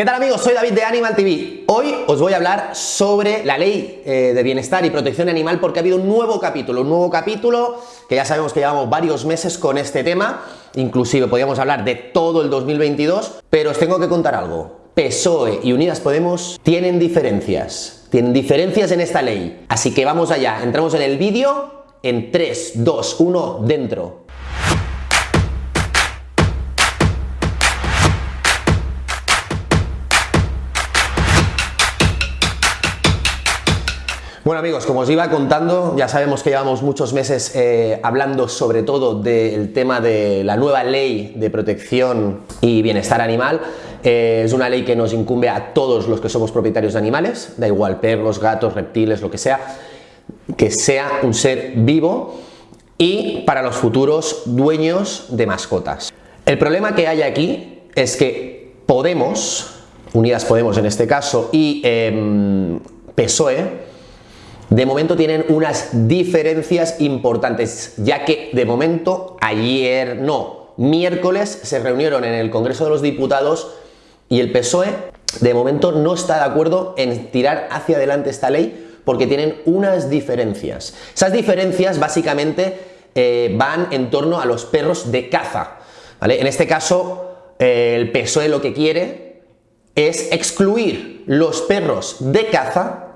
¿Qué tal amigos? Soy David de Animal TV. Hoy os voy a hablar sobre la ley eh, de bienestar y protección animal porque ha habido un nuevo capítulo, un nuevo capítulo que ya sabemos que llevamos varios meses con este tema, inclusive podríamos hablar de todo el 2022, pero os tengo que contar algo. PSOE y Unidas Podemos tienen diferencias, tienen diferencias en esta ley, así que vamos allá, entramos en el vídeo en 3, 2, 1, dentro. Bueno amigos, como os iba contando, ya sabemos que llevamos muchos meses eh, hablando sobre todo del tema de la nueva ley de protección y bienestar animal. Eh, es una ley que nos incumbe a todos los que somos propietarios de animales, da igual perros, gatos, reptiles, lo que sea, que sea un ser vivo y para los futuros dueños de mascotas. El problema que hay aquí es que Podemos, Unidas Podemos en este caso, y eh, PSOE, de momento tienen unas diferencias importantes, ya que de momento ayer, no, miércoles se reunieron en el Congreso de los Diputados y el PSOE de momento no está de acuerdo en tirar hacia adelante esta ley porque tienen unas diferencias. Esas diferencias básicamente eh, van en torno a los perros de caza. En este caso, eh, el PSOE lo que quiere es excluir los perros de caza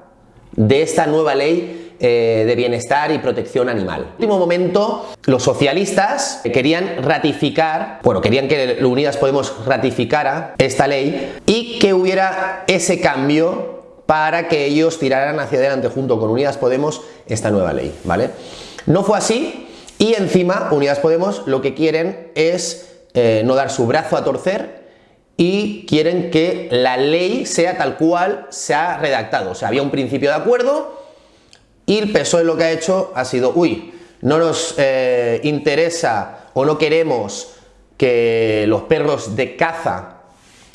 de esta nueva ley eh, de bienestar y protección animal. En último momento, los socialistas querían ratificar, bueno, querían que Unidas Podemos ratificara esta ley y que hubiera ese cambio para que ellos tiraran hacia adelante junto con Unidas Podemos esta nueva ley, ¿vale? No fue así y encima Unidas Podemos lo que quieren es eh, no dar su brazo a torcer y quieren que la ley sea tal cual se ha redactado. O sea, había un principio de acuerdo y el PSOE lo que ha hecho ha sido, uy, no nos eh, interesa o no queremos que los perros de caza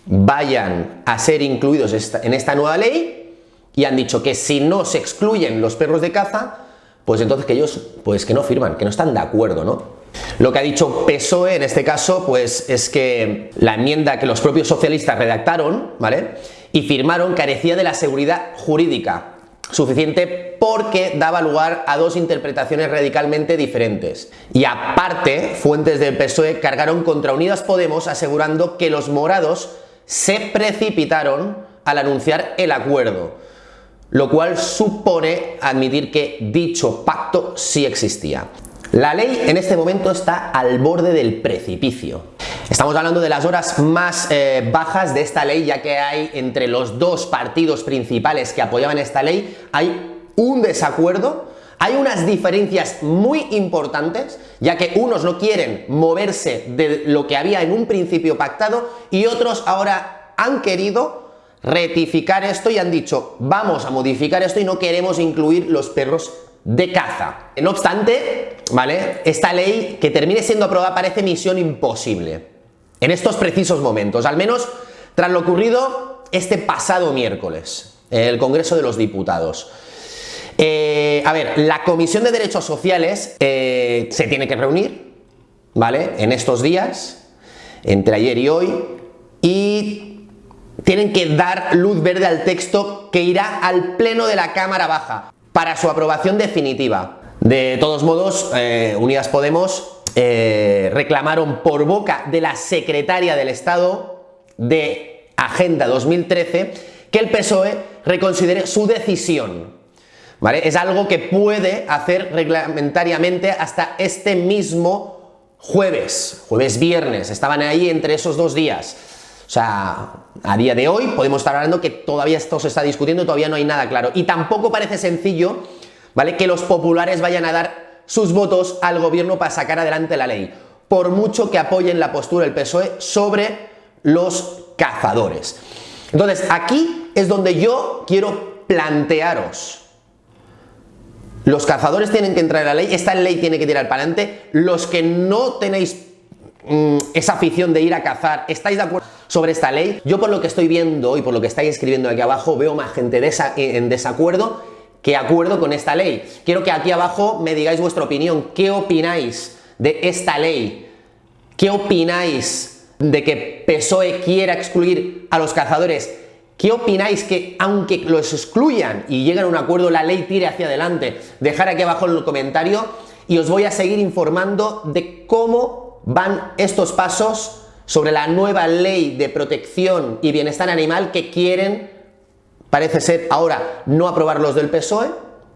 vayan a ser incluidos en esta nueva ley y han dicho que si no se excluyen los perros de caza, pues entonces que ellos, pues que no firman, que no están de acuerdo, ¿no? Lo que ha dicho PSOE en este caso, pues es que la enmienda que los propios socialistas redactaron, ¿vale? Y firmaron carecía de la seguridad jurídica suficiente porque daba lugar a dos interpretaciones radicalmente diferentes. Y aparte, fuentes del PSOE cargaron contra Unidas Podemos asegurando que los morados se precipitaron al anunciar el acuerdo, lo cual supone admitir que dicho pacto sí existía. La ley en este momento está al borde del precipicio. Estamos hablando de las horas más eh, bajas de esta ley, ya que hay entre los dos partidos principales que apoyaban esta ley, hay un desacuerdo, hay unas diferencias muy importantes, ya que unos no quieren moverse de lo que había en un principio pactado y otros ahora han querido rectificar esto y han dicho vamos a modificar esto y no queremos incluir los perros de caza. No obstante, ¿vale? Esta ley que termine siendo aprobada parece misión imposible en estos precisos momentos, al menos tras lo ocurrido este pasado miércoles en el Congreso de los Diputados. Eh, a ver, la Comisión de Derechos Sociales eh, se tiene que reunir, ¿vale? En estos días, entre ayer y hoy, y tienen que dar luz verde al texto que irá al Pleno de la Cámara Baja para su aprobación definitiva. De todos modos, eh, Unidas Podemos eh, reclamaron por boca de la secretaria del Estado de Agenda 2013 que el PSOE reconsidere su decisión. ¿Vale? Es algo que puede hacer reglamentariamente hasta este mismo jueves, jueves-viernes, estaban ahí entre esos dos días. O sea, a día de hoy podemos estar hablando que todavía esto se está discutiendo, todavía no hay nada claro. Y tampoco parece sencillo, ¿vale? Que los populares vayan a dar sus votos al gobierno para sacar adelante la ley, por mucho que apoyen la postura del PSOE sobre los cazadores. Entonces, aquí es donde yo quiero plantearos. Los cazadores tienen que entrar en la ley, esta ley tiene que tirar para adelante. Los que no tenéis mm, esa afición de ir a cazar, ¿estáis de acuerdo? sobre esta ley. Yo por lo que estoy viendo y por lo que estáis escribiendo aquí abajo, veo más gente en desacuerdo que acuerdo con esta ley. Quiero que aquí abajo me digáis vuestra opinión. ¿Qué opináis de esta ley? ¿Qué opináis de que PSOE quiera excluir a los cazadores, ¿qué opináis que aunque los excluyan y lleguen a un acuerdo, la ley tire hacia adelante? Dejar aquí abajo en el comentario y os voy a seguir informando de cómo van estos pasos sobre la nueva ley de protección y bienestar animal que quieren, parece ser ahora, no aprobar los del PSOE,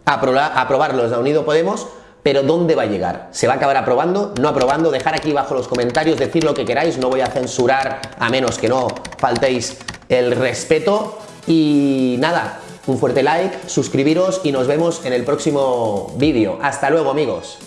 aprobar los de Unido Podemos, pero ¿dónde va a llegar? ¿Se va a acabar aprobando? ¿No aprobando? Dejar aquí abajo los comentarios, decir lo que queráis, no voy a censurar a menos que no faltéis el respeto y nada, un fuerte like, suscribiros y nos vemos en el próximo vídeo. Hasta luego amigos.